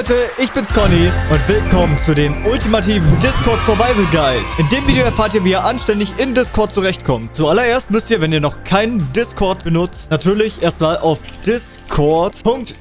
Leute, ich bin's Conny und willkommen zu dem ultimativen Discord Survival Guide. In dem Video erfahrt ihr, wie ihr anständig in Discord zurechtkommt. Zuallererst müsst ihr, wenn ihr noch keinen Discord benutzt, natürlich erstmal auf discord.gg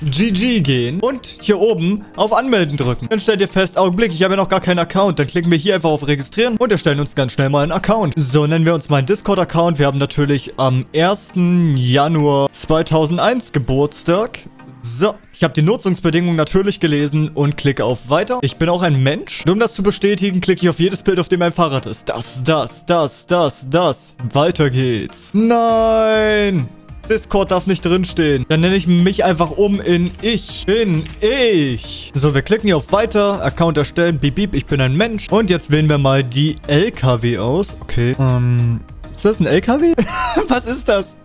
gehen und hier oben auf Anmelden drücken. Dann stellt ihr fest, Augenblick, ich habe ja noch gar keinen Account. Dann klicken wir hier einfach auf Registrieren und erstellen uns ganz schnell mal einen Account. So nennen wir uns mal einen Discord-Account. Wir haben natürlich am 1. Januar 2001 Geburtstag. So, ich habe die Nutzungsbedingungen natürlich gelesen und klicke auf Weiter. Ich bin auch ein Mensch. Und um das zu bestätigen, klicke ich auf jedes Bild, auf dem mein Fahrrad ist. Das, das, das, das, das. Weiter geht's. Nein! Discord darf nicht drinstehen. Dann nenne ich mich einfach um in Ich bin ich. So, wir klicken hier auf Weiter, Account erstellen, beep, beep, ich bin ein Mensch. Und jetzt wählen wir mal die LKW aus. Okay, ähm... Ist das ein LKW? Was ist das?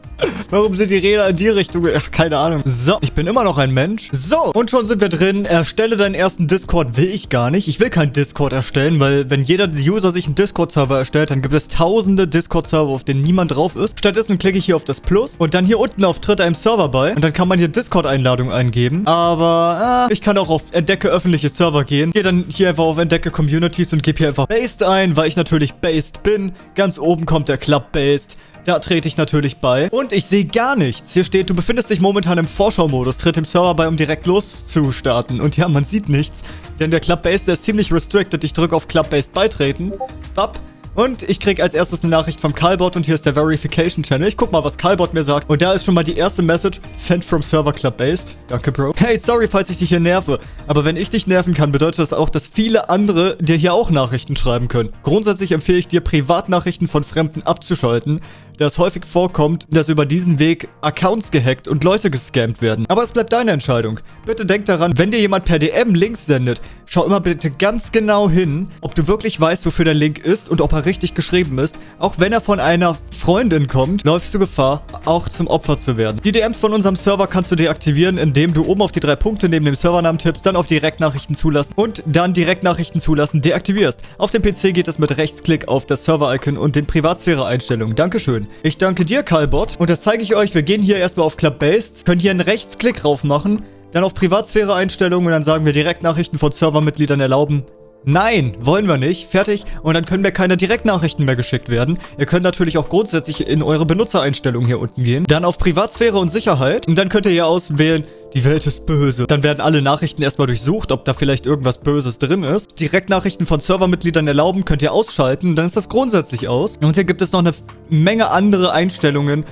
Warum sind die Räder in die Richtung? Ach, keine Ahnung. So, ich bin immer noch ein Mensch. So, und schon sind wir drin. Erstelle deinen ersten Discord. Will ich gar nicht. Ich will keinen Discord erstellen, weil wenn jeder User sich einen Discord-Server erstellt, dann gibt es tausende Discord-Server, auf denen niemand drauf ist. Stattdessen klicke ich hier auf das Plus und dann hier unten auf Tritt einem Server bei. Und dann kann man hier Discord-Einladung eingeben. Aber äh, ich kann auch auf Entdecke öffentliche Server gehen. Gehe dann hier einfach auf Entdecke Communities und gebe hier einfach Based ein, weil ich natürlich Based bin. Ganz oben kommt der Club Based. Da trete ich natürlich bei. Und ich sehe gar nichts. Hier steht, du befindest dich momentan im Vorschau-Modus. Tritt dem Server bei, um direkt loszustarten. Und ja, man sieht nichts. Denn der Club-Based, der ist ziemlich restricted. Ich drücke auf Club-Based beitreten. Bap. Und ich kriege als erstes eine Nachricht vom Calbot und hier ist der Verification Channel. Ich guck mal, was Calbot mir sagt. Und da ist schon mal die erste Message. Sent from Server Club Based. Danke, Bro. Hey, sorry, falls ich dich hier nerve. Aber wenn ich dich nerven kann, bedeutet das auch, dass viele andere dir hier auch Nachrichten schreiben können. Grundsätzlich empfehle ich dir, Privatnachrichten von Fremden abzuschalten, da es häufig vorkommt, dass über diesen Weg Accounts gehackt und Leute gescammt werden. Aber es bleibt deine Entscheidung. Bitte denk daran, wenn dir jemand per DM Links sendet, schau immer bitte ganz genau hin, ob du wirklich weißt, wofür der Link ist und ob er richtig geschrieben ist. Auch wenn er von einer Freundin kommt, läufst du Gefahr, auch zum Opfer zu werden. Die DMs von unserem Server kannst du deaktivieren, indem du oben auf die drei Punkte neben dem Servernamen tippst, dann auf Direktnachrichten zulassen und dann Direktnachrichten zulassen deaktivierst. Auf dem PC geht es mit Rechtsklick auf das Server-Icon und den Privatsphäre-Einstellungen. Dankeschön. Ich danke dir, Calbot. Und das zeige ich euch. Wir gehen hier erstmal auf Club Based, können hier einen Rechtsklick drauf machen, dann auf Privatsphäre-Einstellungen und dann sagen wir Direktnachrichten von Servermitgliedern erlauben. Nein, wollen wir nicht. Fertig. Und dann können mir keine Direktnachrichten mehr geschickt werden. Ihr könnt natürlich auch grundsätzlich in eure Benutzereinstellungen hier unten gehen. Dann auf Privatsphäre und Sicherheit. Und dann könnt ihr hier auswählen, die Welt ist böse. Dann werden alle Nachrichten erstmal durchsucht, ob da vielleicht irgendwas Böses drin ist. Direktnachrichten von Servermitgliedern erlauben könnt ihr ausschalten. Dann ist das grundsätzlich aus. Und hier gibt es noch eine Menge andere Einstellungen,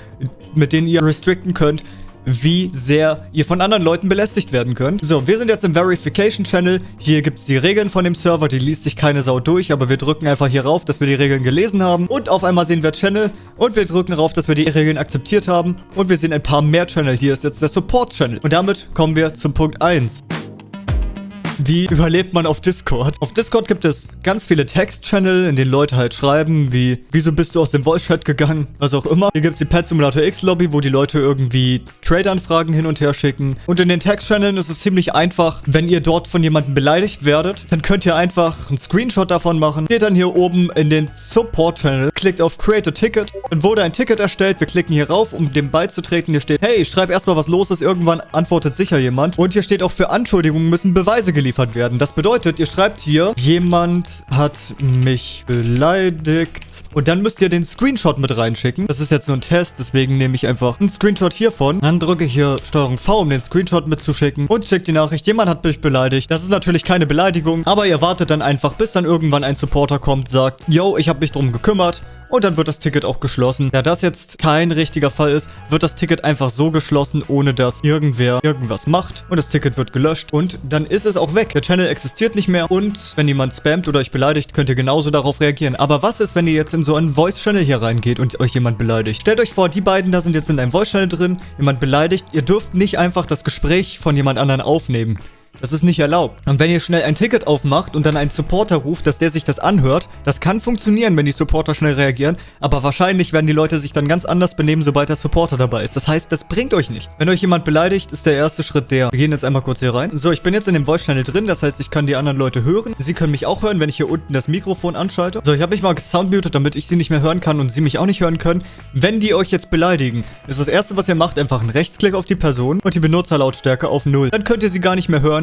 mit denen ihr restrikten könnt, wie sehr ihr von anderen Leuten belästigt werden könnt. So, wir sind jetzt im Verification Channel. Hier gibt es die Regeln von dem Server. Die liest sich keine Sau durch, aber wir drücken einfach hier rauf, dass wir die Regeln gelesen haben. Und auf einmal sehen wir Channel und wir drücken rauf, dass wir die Regeln akzeptiert haben. Und wir sehen ein paar mehr Channel. Hier ist jetzt der Support Channel. Und damit kommen wir zum Punkt 1. Wie überlebt man auf Discord? Auf Discord gibt es ganz viele Text-Channel, in denen Leute halt schreiben, wie, wieso bist du aus dem Voice-Chat gegangen? Was auch immer. Hier gibt es die Pet Simulator X-Lobby, wo die Leute irgendwie Trade-Anfragen hin und her schicken. Und in den Text-Channeln ist es ziemlich einfach, wenn ihr dort von jemandem beleidigt werdet, dann könnt ihr einfach einen Screenshot davon machen. Geht dann hier oben in den Support-Channel, klickt auf Create a Ticket. Dann wurde ein Ticket erstellt. Wir klicken hier rauf, um dem beizutreten. Hier steht, hey, schreib erstmal, was los ist. Irgendwann antwortet sicher jemand. Und hier steht auch, für Anschuldigungen müssen Beweise geliefert geliefert werden. Das bedeutet, ihr schreibt hier, jemand hat mich beleidigt. Und dann müsst ihr den Screenshot mit reinschicken. Das ist jetzt nur ein Test, deswegen nehme ich einfach einen Screenshot hiervon. Dann drücke ich hier STRG V, um den Screenshot mitzuschicken. Und schickt die Nachricht, jemand hat mich beleidigt. Das ist natürlich keine Beleidigung, aber ihr wartet dann einfach, bis dann irgendwann ein Supporter kommt, sagt, yo, ich habe mich drum gekümmert und dann wird das Ticket auch geschlossen. Da das jetzt kein richtiger Fall ist, wird das Ticket einfach so geschlossen, ohne dass irgendwer irgendwas macht und das Ticket wird gelöscht und dann ist es auch weg. Der Channel existiert nicht mehr und wenn jemand spammt oder euch beleidigt, könnt ihr genauso darauf reagieren. Aber was ist, wenn ihr jetzt in so einen Voice-Channel hier reingeht und euch jemand beleidigt? Stellt euch vor, die beiden da sind jetzt in einem Voice-Channel drin, jemand beleidigt, ihr dürft nicht einfach das Gespräch von jemand anderen aufnehmen. Das ist nicht erlaubt. Und wenn ihr schnell ein Ticket aufmacht und dann einen Supporter ruft, dass der sich das anhört, das kann funktionieren, wenn die Supporter schnell reagieren, aber wahrscheinlich werden die Leute sich dann ganz anders benehmen, sobald der Supporter dabei ist. Das heißt, das bringt euch nichts. Wenn euch jemand beleidigt, ist der erste Schritt der. Wir gehen jetzt einmal kurz hier rein. So, ich bin jetzt in dem Voice-Channel drin, das heißt, ich kann die anderen Leute hören. Sie können mich auch hören, wenn ich hier unten das Mikrofon anschalte. So, ich habe mich mal gesoundmutet, damit ich sie nicht mehr hören kann und sie mich auch nicht hören können. Wenn die euch jetzt beleidigen, ist das erste, was ihr macht, einfach einen Rechtsklick auf die Person und die Benutzerlautstärke auf 0. Dann könnt ihr sie gar nicht mehr hören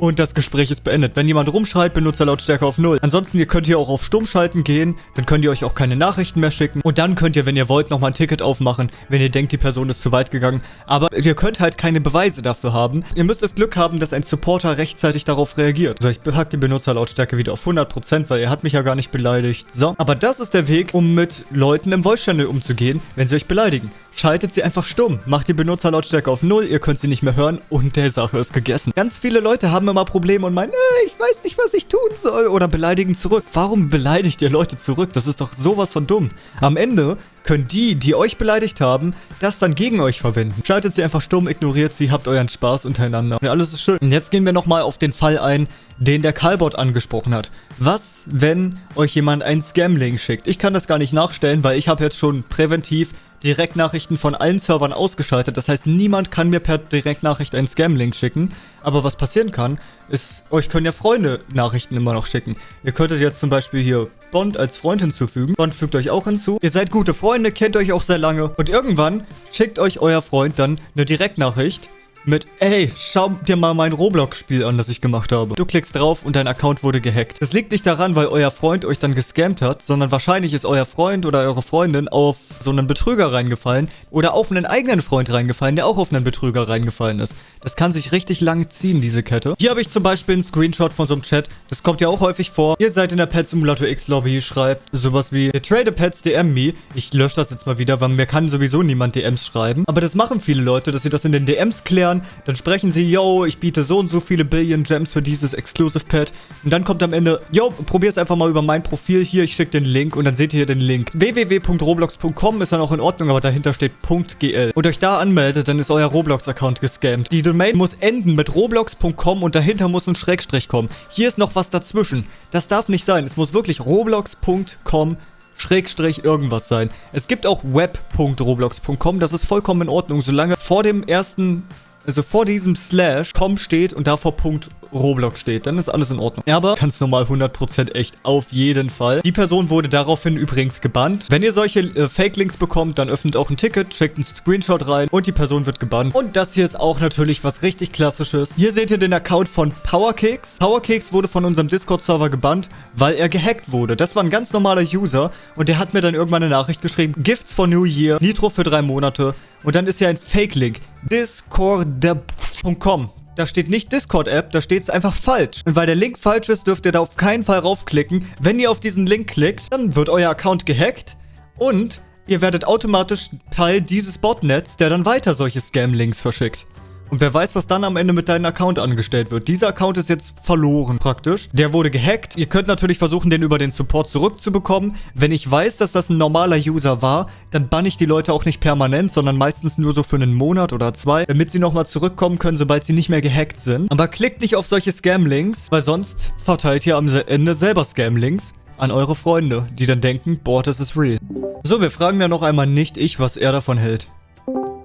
und das Gespräch ist beendet. Wenn jemand rumschreit, Benutzerlautstärke auf 0. Ansonsten, ihr könnt hier auch auf Stumm schalten gehen, dann könnt ihr euch auch keine Nachrichten mehr schicken und dann könnt ihr, wenn ihr wollt, nochmal ein Ticket aufmachen, wenn ihr denkt, die Person ist zu weit gegangen. Aber ihr könnt halt keine Beweise dafür haben. Ihr müsst das Glück haben, dass ein Supporter rechtzeitig darauf reagiert. So, ich pack die Benutzerlautstärke wieder auf 100%, weil er hat mich ja gar nicht beleidigt. So, aber das ist der Weg, um mit Leuten im Voice-Channel umzugehen, wenn sie euch beleidigen. Schaltet sie einfach stumm, macht die Benutzerlautstärke auf 0, ihr könnt sie nicht mehr hören und der Sache ist gegessen. Ganz viele Leute haben immer Probleme und meinen, äh, ich weiß nicht, was ich tun soll oder beleidigen zurück. Warum beleidigt ihr Leute zurück? Das ist doch sowas von dumm. Am Ende können die, die euch beleidigt haben, das dann gegen euch verwenden. Schaltet sie einfach stumm, ignoriert sie, habt euren Spaß untereinander. Und alles ist schön. Und jetzt gehen wir nochmal auf den Fall ein, den der Calbot angesprochen hat. Was, wenn euch jemand einen Scam-Link schickt? Ich kann das gar nicht nachstellen, weil ich habe jetzt schon präventiv Direktnachrichten von allen Servern ausgeschaltet. Das heißt, niemand kann mir per Direktnachricht einen Scam-Link schicken. Aber was passieren kann, ist, euch können ja Freunde Nachrichten immer noch schicken. Ihr könntet jetzt zum Beispiel hier Bond als Freund hinzufügen. Bond fügt euch auch hinzu. Ihr seid gute Freunde, kennt euch auch sehr lange. Und irgendwann schickt euch euer Freund dann eine Direktnachricht mit, ey, schau dir mal mein Roblox-Spiel an, das ich gemacht habe. Du klickst drauf und dein Account wurde gehackt. Das liegt nicht daran, weil euer Freund euch dann gescammt hat, sondern wahrscheinlich ist euer Freund oder eure Freundin auf so einen Betrüger reingefallen oder auf einen eigenen Freund reingefallen, der auch auf einen Betrüger reingefallen ist. Das kann sich richtig lang ziehen, diese Kette. Hier habe ich zum Beispiel einen Screenshot von so einem Chat. Das kommt ja auch häufig vor. Ihr seid in der Pet Simulator X Lobby, schreibt sowas wie, trade Pets DM me. Ich lösche das jetzt mal wieder, weil mir kann sowieso niemand DMs schreiben. Aber das machen viele Leute, dass sie das in den DMs klären. Dann sprechen sie, yo, ich biete so und so viele Billion Gems für dieses Exclusive Pet. Und dann kommt am Ende, yo, probier es einfach mal über mein Profil hier. Ich schicke den Link und dann seht ihr hier den Link. www.roblox.com ist dann auch in Ordnung, aber dahinter steht .gl. Und euch da anmeldet, dann ist euer Roblox-Account gescammt. Die Domain muss enden mit roblox.com und dahinter muss ein Schrägstrich kommen. Hier ist noch was dazwischen. Das darf nicht sein. Es muss wirklich roblox.com Schrägstrich irgendwas sein. Es gibt auch web.roblox.com, das ist vollkommen in Ordnung, solange vor dem ersten also vor diesem Slash com steht und davor Punkt Roblox steht, dann ist alles in Ordnung. Aber ganz normal 100% echt, auf jeden Fall. Die Person wurde daraufhin übrigens gebannt. Wenn ihr solche äh, Fake-Links bekommt, dann öffnet auch ein Ticket, schickt einen Screenshot rein und die Person wird gebannt. Und das hier ist auch natürlich was richtig klassisches. Hier seht ihr den Account von Powerkeks. Powerkeks wurde von unserem Discord-Server gebannt, weil er gehackt wurde. Das war ein ganz normaler User und der hat mir dann irgendwann eine Nachricht geschrieben, Gifts for New Year, Nitro für drei Monate. Und dann ist hier ein Fake-Link. Discord.com. Da steht nicht Discord-App, da steht es einfach falsch. Und weil der Link falsch ist, dürft ihr da auf keinen Fall raufklicken. Wenn ihr auf diesen Link klickt, dann wird euer Account gehackt und ihr werdet automatisch Teil dieses Botnets, der dann weiter solche Scam-Links verschickt. Und wer weiß, was dann am Ende mit deinem Account angestellt wird. Dieser Account ist jetzt verloren praktisch. Der wurde gehackt. Ihr könnt natürlich versuchen, den über den Support zurückzubekommen. Wenn ich weiß, dass das ein normaler User war, dann banne ich die Leute auch nicht permanent, sondern meistens nur so für einen Monat oder zwei, damit sie nochmal zurückkommen können, sobald sie nicht mehr gehackt sind. Aber klickt nicht auf solche Scam-Links, weil sonst verteilt ihr am Ende selber Scam-Links an eure Freunde, die dann denken, boah, das ist real. So, wir fragen dann noch einmal nicht ich, was er davon hält.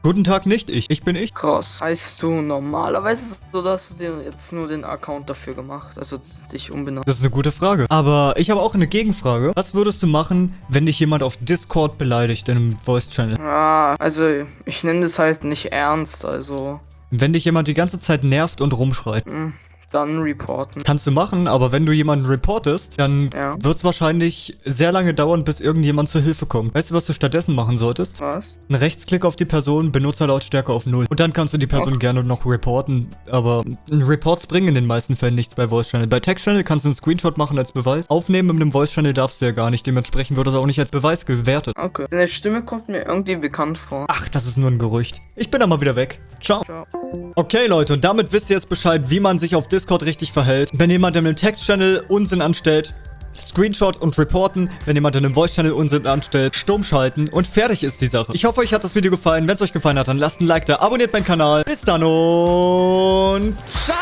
Guten Tag, nicht ich. Ich bin ich. Krass. Heißt du normalerweise so, dass du dir jetzt nur den Account dafür gemacht, also dich umbenannt? Das ist eine gute Frage. Aber ich habe auch eine Gegenfrage. Was würdest du machen, wenn dich jemand auf Discord beleidigt in einem Voice-Channel? Ah, also ich nenne das halt nicht ernst, also... Wenn dich jemand die ganze Zeit nervt und rumschreit. Hm dann reporten. Kannst du machen, aber wenn du jemanden reportest, dann ja. wird es wahrscheinlich sehr lange dauern, bis irgendjemand zur Hilfe kommt. Weißt du, was du stattdessen machen solltest? Was? Ein Rechtsklick auf die Person, Benutzerlautstärke auf 0. Und dann kannst du die Person okay. gerne noch reporten, aber Reports bringen in den meisten Fällen nichts bei Voice Channel. Bei Text Channel kannst du einen Screenshot machen als Beweis. Aufnehmen mit einem Voice Channel darfst du ja gar nicht, dementsprechend wird das auch nicht als Beweis gewertet. Okay. Deine Stimme kommt mir irgendwie bekannt vor. Ach, das ist nur ein Gerücht. Ich bin dann mal wieder weg. Ciao. Ciao. Okay, Leute, und damit wisst ihr jetzt Bescheid, wie man sich auf Discord richtig verhält. Wenn jemand in einem Text-Channel Unsinn anstellt, Screenshot und reporten, wenn jemand in einem Voice-Channel Unsinn anstellt, stumm schalten und fertig ist die Sache. Ich hoffe, euch hat das Video gefallen. Wenn es euch gefallen hat, dann lasst ein Like da, abonniert meinen Kanal. Bis dann und ciao!